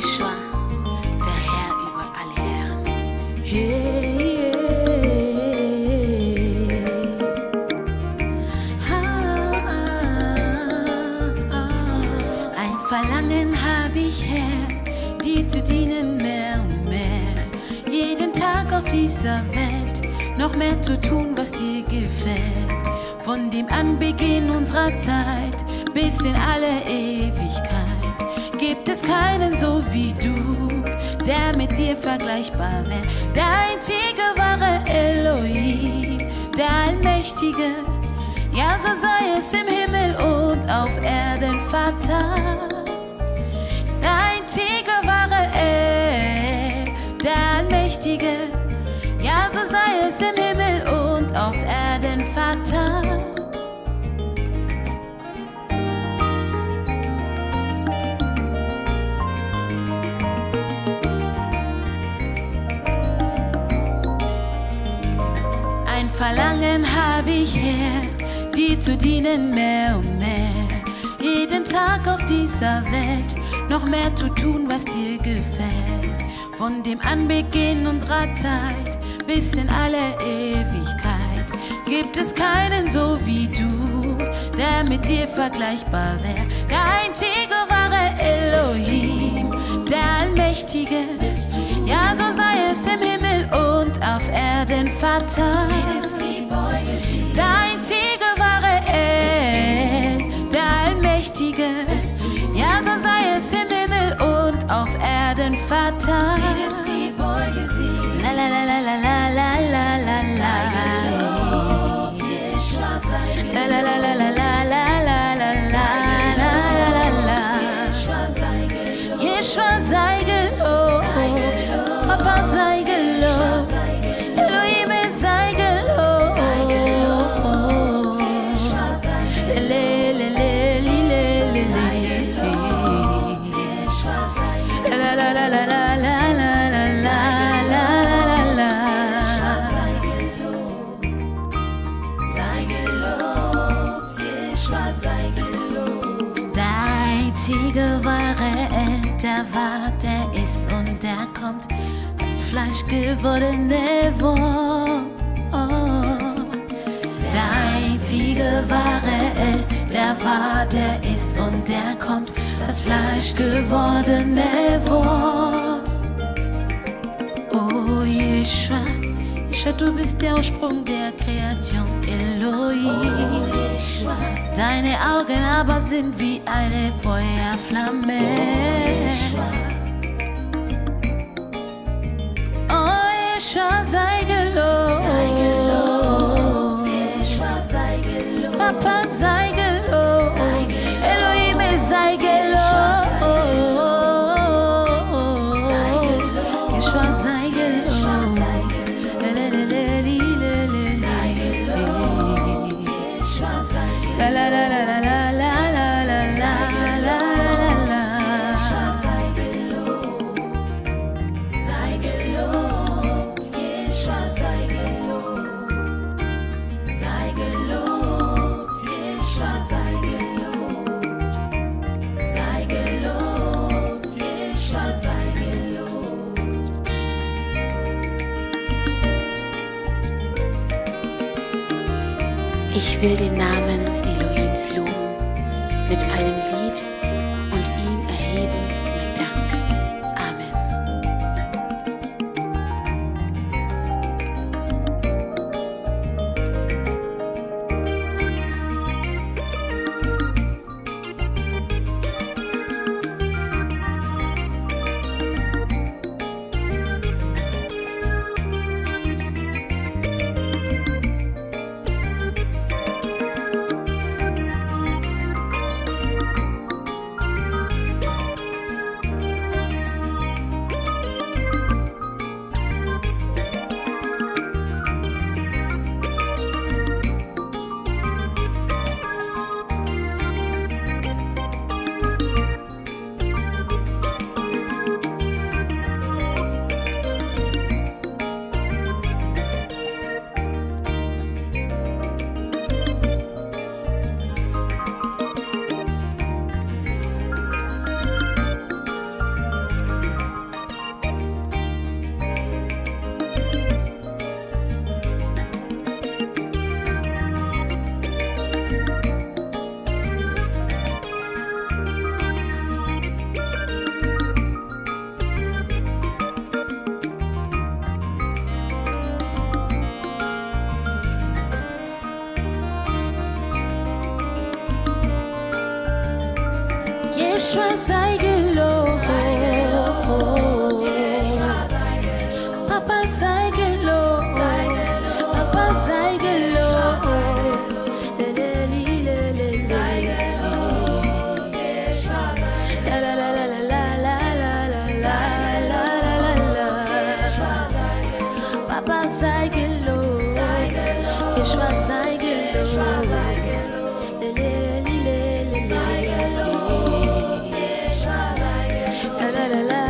Jeschua, der Herr über alle Herren. Hey, ah, ah, ah. Ein Verlangen habe ich, Herr, dir zu dienen mehr und mehr. Jeden Tag auf dieser Welt noch mehr zu tun, was dir gefällt. Von dem Anbeginn unserer Zeit bis in alle Ewigkeit gibt es keinen so wie du, der mit dir vergleichbar wäre. Der einzige wahre Elohim, der Allmächtige. Ja, so sei es im Himmel und auf Erden, Vater. Der einzige wahre El, der Allmächtige. Ja, so sei es im Himmel und auf Erden, Vater. Verlangen habe ich her, dir zu dienen mehr und mehr. Jeden Tag auf dieser Welt noch mehr zu tun, was dir gefällt. Von dem Anbeginn unserer Zeit bis in alle Ewigkeit gibt es keinen so wie du, der mit dir vergleichbar wäre. Der einzige wahre Elohim, der Allmächtige. Ja, so sei es im Himmel und auf Erden, Vater. Der Allmächtige. Ja, so sei es im Himmel und auf Erden, Vater. Der war, der ist und der kommt, das Fleisch gewordene Wort. Oh. Der einzige wahre El, der war, der ist und der kommt, das Fleisch gewordene Wort. Du bist der Ursprung der Kreation, Elohim. Deine Augen aber sind wie eine Feuerflamme. Oh Yeshua, sei gelobt. Papa, sei Ich will den Namen Elohims loben mit einem Lied Geschwister sei la la la la.